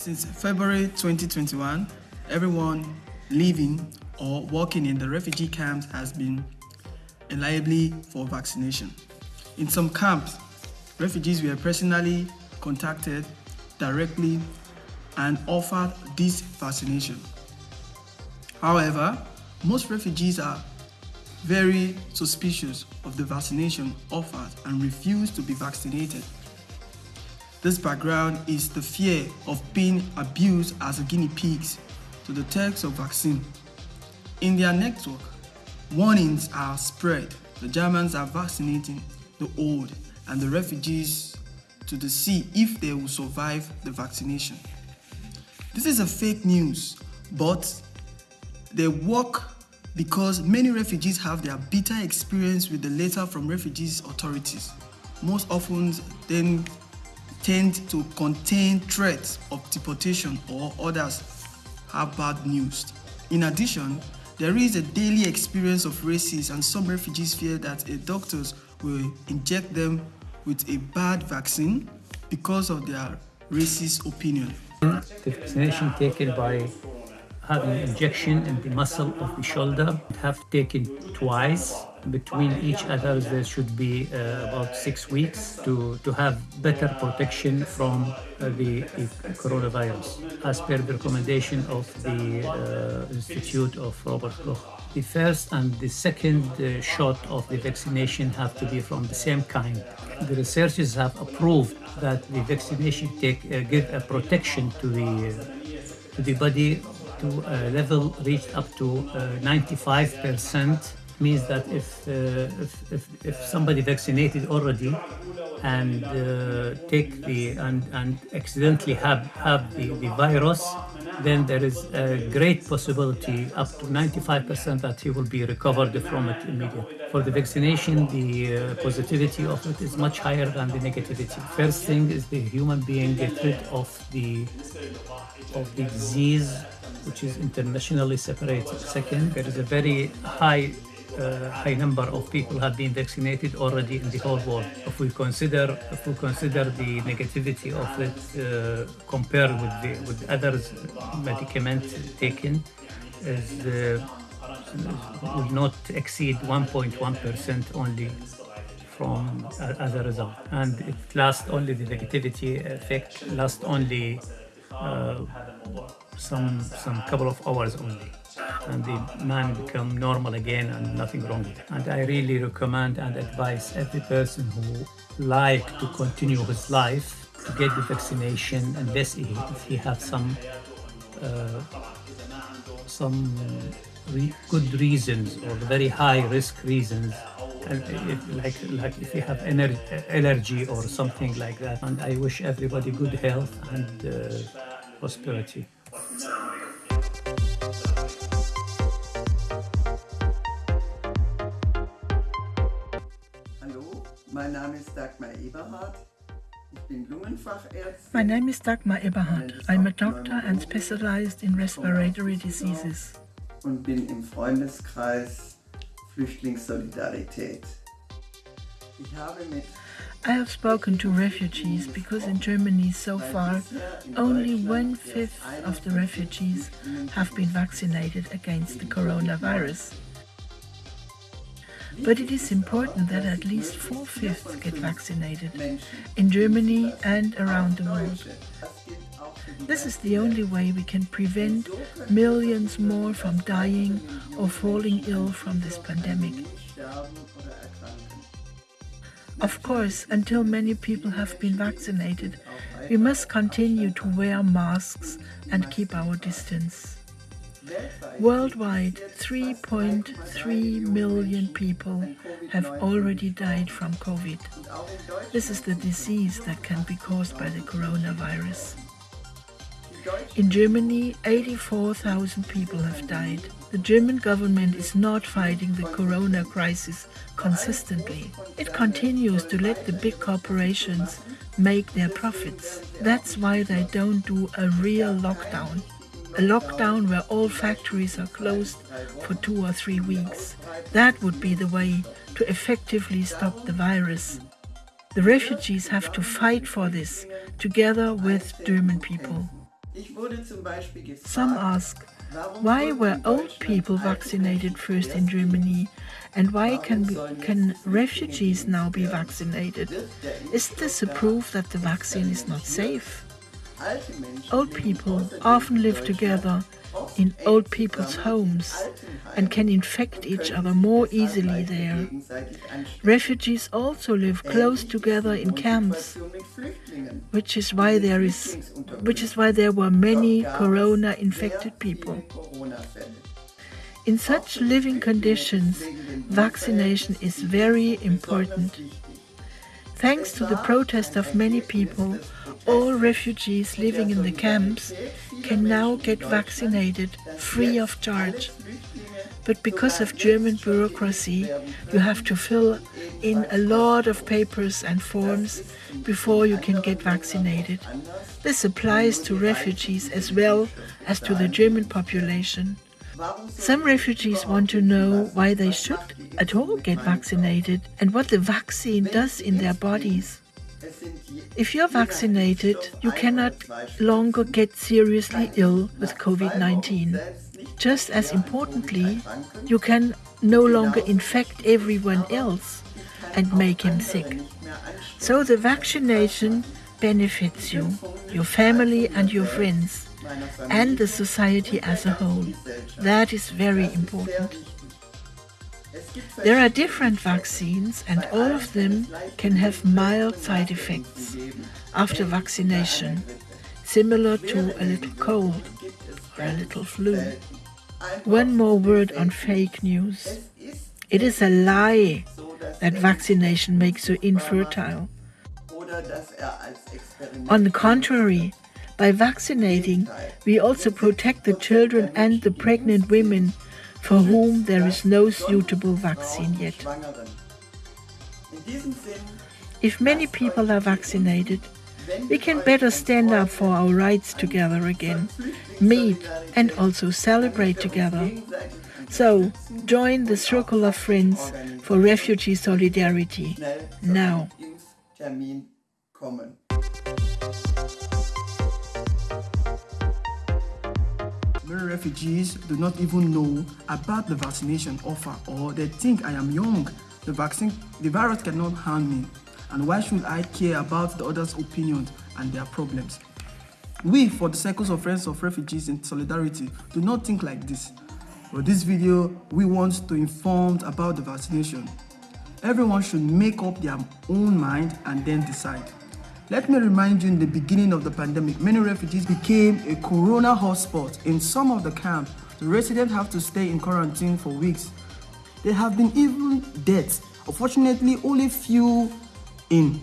Since February 2021, everyone living or working in the refugee camps has been eligible for vaccination. In some camps, refugees were personally contacted directly and offered this vaccination. However, most refugees are very suspicious of the vaccination offered and refuse to be vaccinated. This background is the fear of being abused as guinea pigs to the text of vaccine. In their network, warnings are spread. The Germans are vaccinating the old and the refugees to the sea if they will survive the vaccination. This is a fake news, but they work because many refugees have their bitter experience with the letter from refugees authorities. Most often then tend to contain threats of deportation or others have bad news. In addition, there is a daily experience of racists and some refugees fear that a doctors will inject them with a bad vaccine because of their racist opinion. The vaccination taken by having injection in the muscle of the shoulder, have taken twice between each other there should be uh, about six weeks to, to have better protection from uh, the, the, coronavirus as per the recommendation of the uh, Institute of Robert Koch. The first and the second uh, shot of the vaccination have to be from the same kind. The researchers have approved that the vaccination take, uh, give a protection to the, to the body to a level reached up to 95 percent means that if, uh, if, if, if, somebody vaccinated already and uh, take the and, and accidentally have, have the, the virus, then there is a great possibility, up to 95% that he will be recovered from it immediately. For the vaccination, the uh, positivity of it is much higher than the negativity. First thing is the human being get rid of the of the disease which is internationally separated. Second, there is a very high uh, high number of people have been vaccinated already in the whole world. If we consider if we consider the negativity of it uh, compared with the with others medicaments taken, is uh, not exceed 1.1 percent only from as a result, and it lasts only the negativity effect lasts only uh, some some couple of hours only and the man become normal again and nothing wrong with it. And I really recommend and advise every person who like to continue his life to get the vaccination unless he, if he has some uh, some re good reasons or very high risk reasons and if, like like if you have ener allergy or something like that and I wish everybody good health and uh, prosperity. Mein Name ist Dagmar Eberhardt. Ich bin Lungenfachärztin. My name is Dagmar Eberhardt. I'm a doctor and specialized in respiratory diseases. Und bin im Freundeskreis Flüchtlingssolidarität. Ich habe mit I have spoken to refugees because in Germany so far only one-fifth of the refugees have been vaccinated against the coronavirus. But it is important that at least four-fifths get vaccinated in Germany and around the world. This is the only way we can prevent millions more from dying or falling ill from this pandemic. Of course, until many people have been vaccinated, we must continue to wear masks and keep our distance. Worldwide, 3.3 million people have already died from COVID. This is the disease that can be caused by the coronavirus. In Germany, 84,000 people have died. The German government is not fighting the corona crisis consistently. It continues to let the big corporations make their profits. That's why they don't do a real lockdown a lockdown where all factories are closed for two or three weeks. That would be the way to effectively stop the virus. The refugees have to fight for this together with German people. Some ask, why were old people vaccinated first in Germany? And why can, can refugees now be vaccinated? Is this a proof that the vaccine is not safe? Old people often live together in old people's homes and can infect each other more easily there. Refugees also live close together in camps, which is why there is which is why there were many corona infected people. In such living conditions, vaccination is very important. Thanks to the protest of many people, all refugees living in the camps can now get vaccinated free of charge. But because of German bureaucracy, you have to fill in a lot of papers and forms before you can get vaccinated. This applies to refugees as well as to the German population. Some refugees want to know why they should at all get vaccinated and what the vaccine does in their bodies. If you're vaccinated, you cannot longer get seriously ill with COVID 19. Just as importantly, you can no longer infect everyone else and make him sick. So the vaccination benefits you, your family, and your friends, and the society as a whole. That is very important. There are different vaccines and all of them can have mild side effects after vaccination, similar to a little cold or a little flu. One more word on fake news. It is a lie that vaccination makes you infertile. On the contrary, by vaccinating, we also protect the children and the pregnant women for whom there is no suitable vaccine yet. If many people are vaccinated, we can better stand up for our rights together again, meet and also celebrate together. So, join the circle of friends for refugee solidarity now. Many refugees do not even know about the vaccination offer or they think I am young. The vaccine, the virus cannot harm me. And why should I care about the others' opinions and their problems? We, for the Circles of Friends of Refugees in Solidarity, do not think like this. For this video, we want to inform about the vaccination. Everyone should make up their own mind and then decide. Let me remind you in the beginning of the pandemic, many refugees became a corona hotspot. In some of the camps, the residents have to stay in quarantine for weeks. There have been even deaths. Unfortunately, only few in.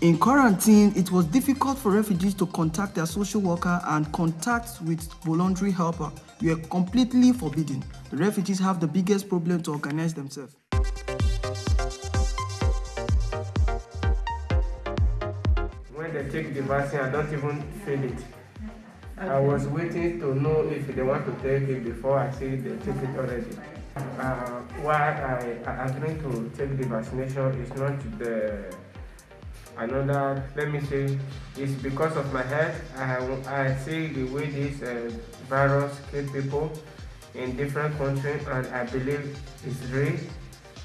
In quarantine, it was difficult for refugees to contact their social worker and contacts with voluntary helper were completely forbidden. The refugees have the biggest problem to organize themselves. They take the vaccine, I don't even feel it. Okay. I was waiting to know if they want to take it before I see they take it already. Uh, why I, I agreed to take the vaccination is not the another, let me say, it's because of my health. I, I see the way this uh, virus kills people in different countries and I believe it's real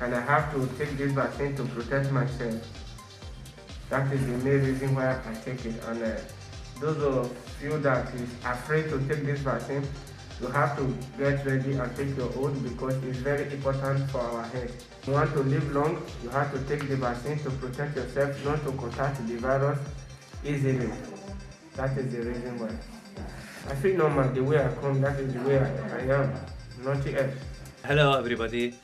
and I have to take this vaccine to protect myself. That is the main reason why I take it. And uh, those of you that is afraid to take this vaccine, you have to get ready and take your own because it's very important for our health. You want to live long, you have to take the vaccine to protect yourself, not to contact the virus easily. That is the reason why. I feel normal the way I come, that is the way I, I am, nothing else. Hello everybody.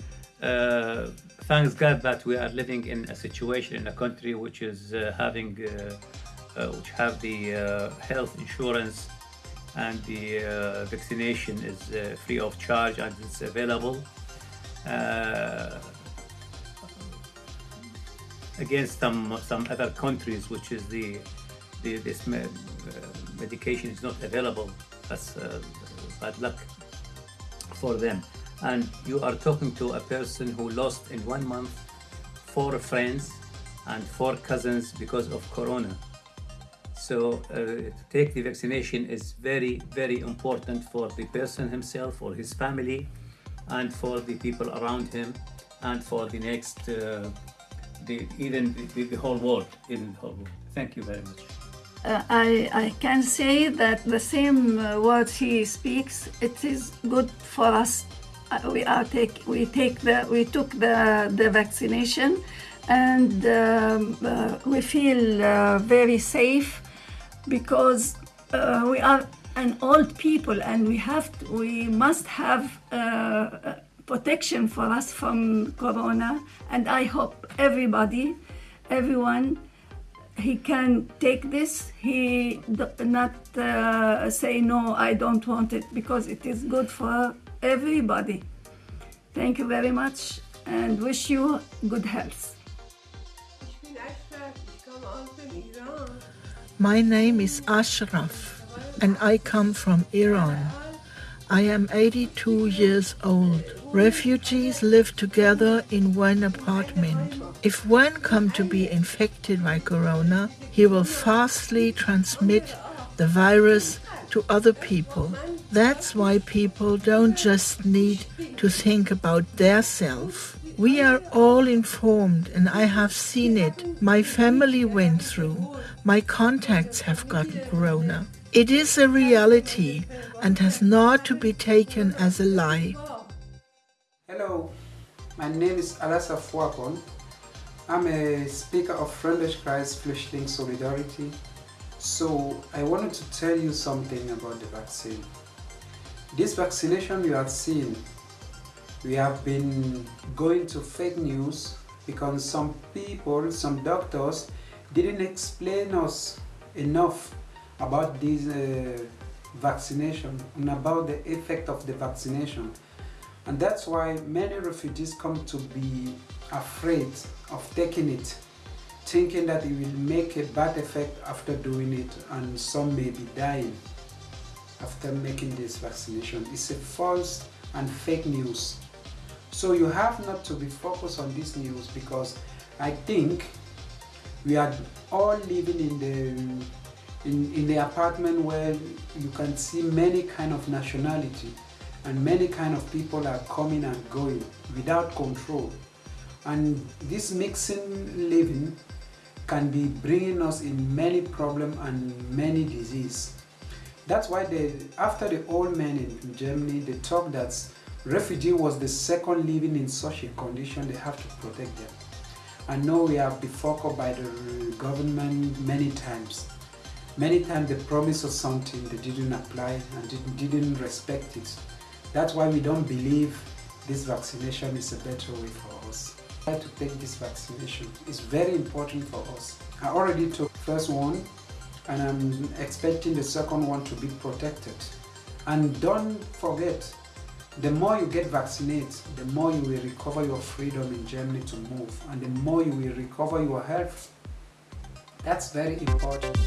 Uh, thanks God that we are living in a situation in a country which is uh, having, uh, uh which have the uh, health insurance and the vaccination is free of charge and it's available. against some some other countries, which is the, the this me medication is not available. That's bad luck for them and you are talking to a person who lost in one month four friends and four cousins because of corona So uh, take the vaccination is very, very important for the person himself, or his family, and for the people around him, and for the next, uh, the, even the, the whole world. Even the whole world. Thank you very much. Uh, I, I can say that the same uh, words he speaks, it is good for us. Uh, we are take we take the we took the the vaccination, and um, uh, we feel uh, very safe because uh, we are an old people and we have to, we must have protection for us from corona. And I hope everybody, everyone he can take this he not uh, say no i don't want it because it is good for everybody. Thank you very much and wish you good health. My name is ashraf and i come from iran. I am 82 years old. Refugees live together in one apartment. If one come to be infected by corona, he will fastly transmit the virus to other people. That's why people don't just need to think about their self. We are all informed and I have seen it. My family went through. My contacts have gotten corona. It is a reality and has not to be taken as a lie. Hello, my name is Alassa Mfouapon. I'm a speaker of Freundeskreis Flüchtling Solidarity. So I wanted to tell you something about the vaccine. This vaccination you have seen, we have been going to fake news because some people, some doctors didn't explain us enough about this uh, vaccination and about the effect of the vaccination. And that's why many refugees come to be afraid of taking it, thinking that it will make a bad effect after doing it and some may be dying after making this vaccination. It's a false and fake news. So you have not to be focused on this news because I think we are all living in the in, in the apartment where you can see many kind of nationality and many kind of people are coming and going without control and this mixing living can be bringing us in many problem and many disease that's why they after the old men in Germany they talk that refugee was the second living in such a condition they have to protect them. I know we have been focused by the government many times. Many times they promise us something they didn't apply and didn't respect it. That's why we don't believe this vaccination is a better way for us. To take this vaccination. It's very important for us. I already took first one and I'm expecting the second one to be protected. And don't forget, the more you get vaccinated, the more you will recover your freedom in Germany to move and the more you will recover your health. That's very important.